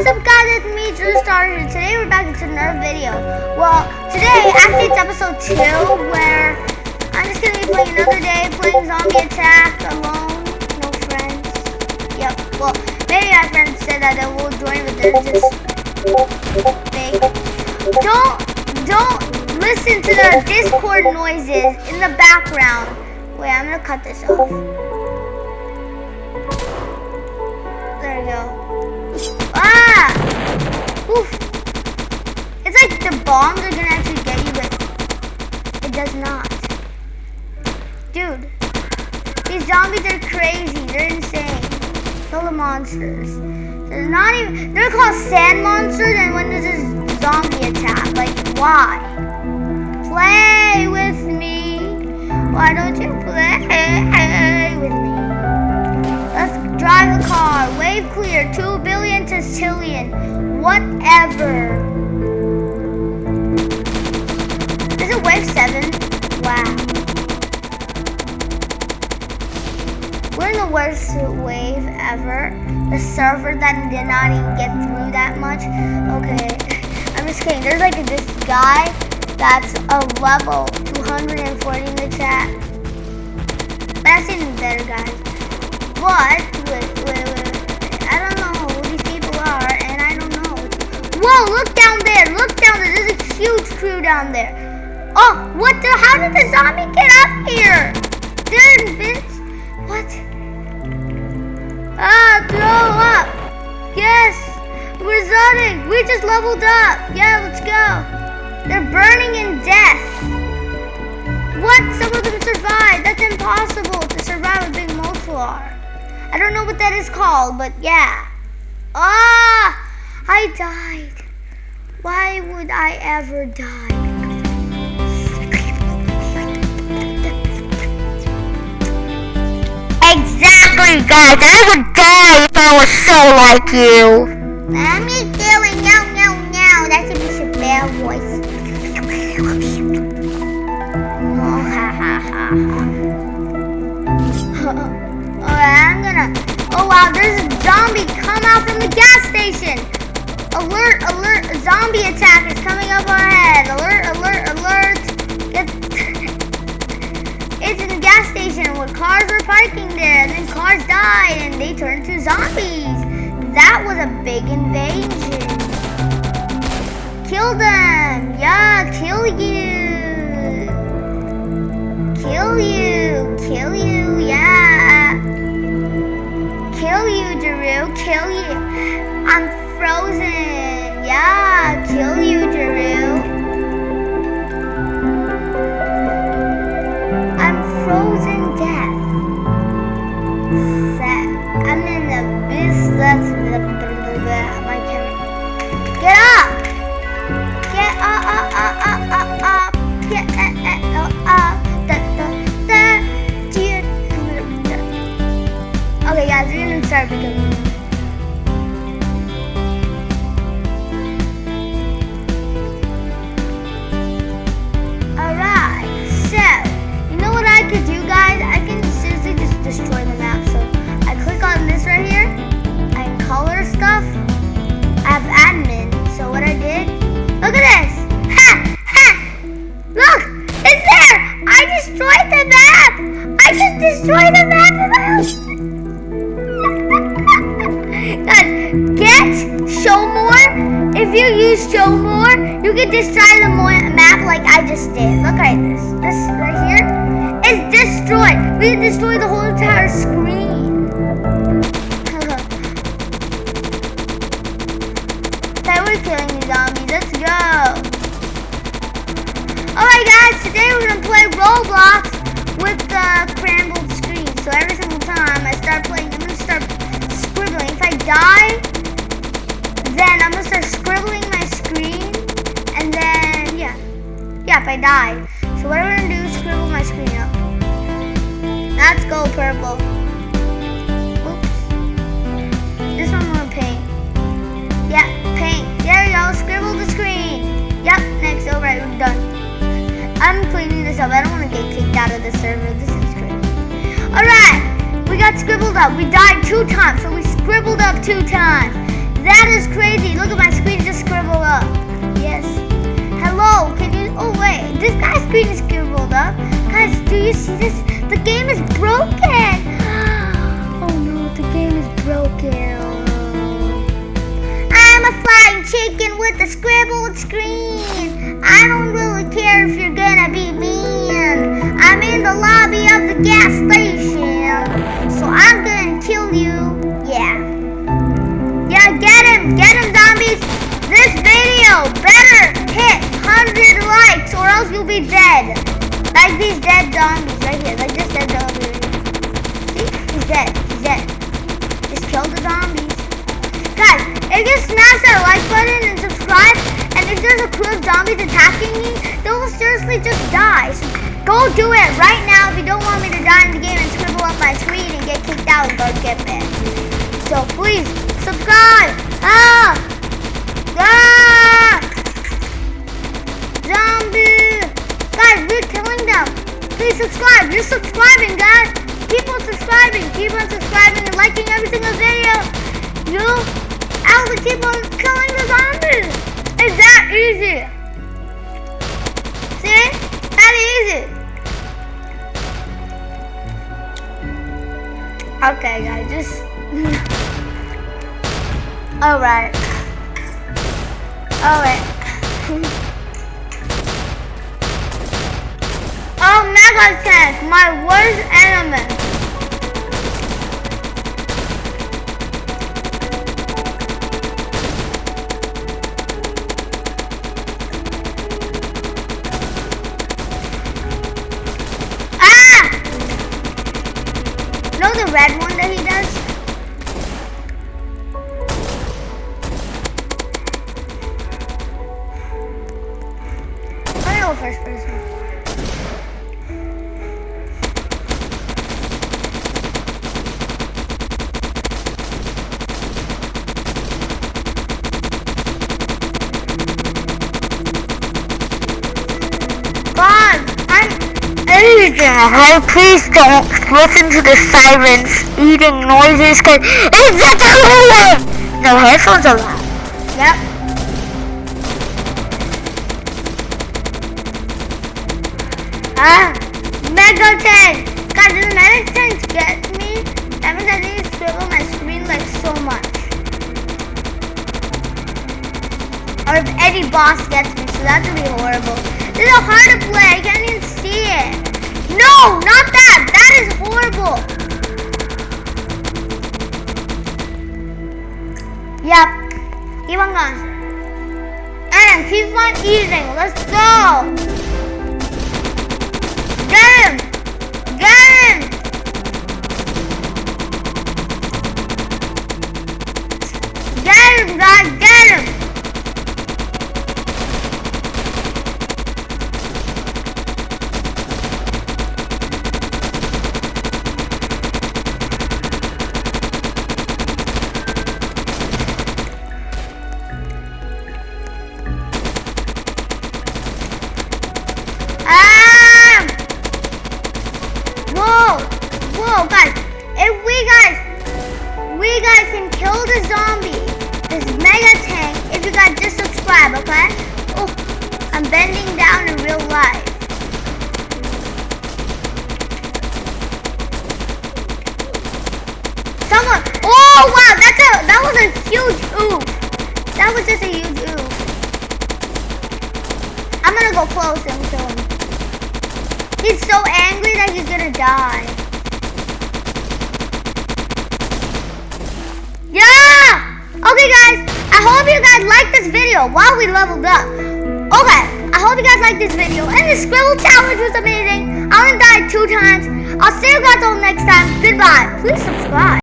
what's up guys, it's me, Drew Starter, today we're back into another video. Well, today, actually it's episode 2, where I'm just going to be playing another day, playing Zombie Attack, alone, no friends. Yep, well, maybe my friends said that they will join, but they're just fake. Don't, don't listen to the Discord noises in the background. Wait, I'm going to cut this off. There we go. Oof. It's like the bombs are gonna actually get you, but it does not. Dude, these zombies are crazy. They're insane. Kill the monsters. They're not even, they're called sand monsters, and when there's a zombie attack, like, why? Play with me. Why don't you play drive a car. Wave clear. Two billion to zillion. Whatever. Is it wave seven? Wow. We're in the worst wave ever. The server that did not even get through that much. Okay. I'm just kidding. There's like this guy that's a level 240 in the chat. That's even better, guys. But, wait, wait, wait, I don't know who these people are, and I don't know. Whoa, look down there, look down there. There's a huge crew down there. Oh, what the, how did the zombie get up here? They're Vince, what? Ah, throw up. Yes, we're zoning. We just leveled up. Yeah, let's go. They're burning in death. What? Some of them survived. That's impossible to survive a big Moltar. I don't know what that is called, but yeah. Ah! I died. Why would I ever die? Exactly, guys. I would die if I was so like you. I'm just doing no, no, no. That's a Bishop Bear voice. Oh, ha, ha, ha, ha. Oh, wow, there's a zombie come out from the gas station. Alert, alert, a zombie attack is coming up ahead. Alert, alert, alert. Get... it's in the gas station where cars were parking there, and then cars died, and they turned to zombies. That was a big invasion. Kill them. Yeah, kill you. You. Kill you. I'm frozen. Yeah, kill you, Daru. I'm frozen death. I'm in the abyss. That's my just destroyed the map! Guys, get show more. If you use show more, you can destroy the map like I just did. Look at this. This right here is destroyed. We can destroy the whole entire screen. okay, we're killing these zombies. Let's go. Alright guys, today we're gonna play Roblox with the. So every single time I start playing, I'm gonna start scribbling. If I die, then I'm gonna start scribbling my screen, and then yeah, yeah. If I die, so what I'm gonna do is scribble my screen up. Let's go purple. up. We died two times, so we scribbled up two times. That is crazy. Look at my screen just scribbled up. Yes. Hello, can you... Oh, wait. This guy's screen is scribbled up. Guys, do you see this? The game is broken. Oh, no. The game is broken. I'm a flying chicken with a scribbled screen. I don't really care if you're gonna be mean. I'm in the lobby of the gas be dead. Like these dead zombies right here. Like this dead zombie right here. See? He's dead. He's dead. Just kill the zombies. Guys, if you smash that like button and subscribe, and if there's a crew of zombies attacking me, they will seriously just die. So go do it right now if you don't want me to die in the game and scribble subscribing, guys. Keep on subscribing. Keep on subscribing and liking every single video. You to keep on killing the zombies. It's that easy. See? That easy. Okay, guys, just. Alright. Alright. oh, Mega Tank, my worst enemy. Ah! Know the red one that he does? Agent, hey, please don't listen to the sirens eating noises because it's a ruin! No headphones allowed. Yep. Ah, Mega Tank! God, does Mega get me? That means I need to scribble my screen like so much. Or if Eddie Boss gets me, so that would be horrible. This is hard to play, I can't even see it. No, not that! That is horrible! Yep. Keep on going. And keep on eating. Let's go. Get him. Get him. Get him, guys. Get him. Guys! If we guys, we guys can kill the zombie, this mega tank, if you guys just subscribe, okay? Oh, I'm bending down in real life. Someone! Oh wow, that's a that was a huge oof. That was just a huge oof. I'm gonna go close and kill him. He's so angry that he's gonna die. Video while we leveled up. Okay, I hope you guys liked this video. And the Scribble Challenge was amazing. I only died two times. I'll see you guys all next time. Goodbye. Please subscribe.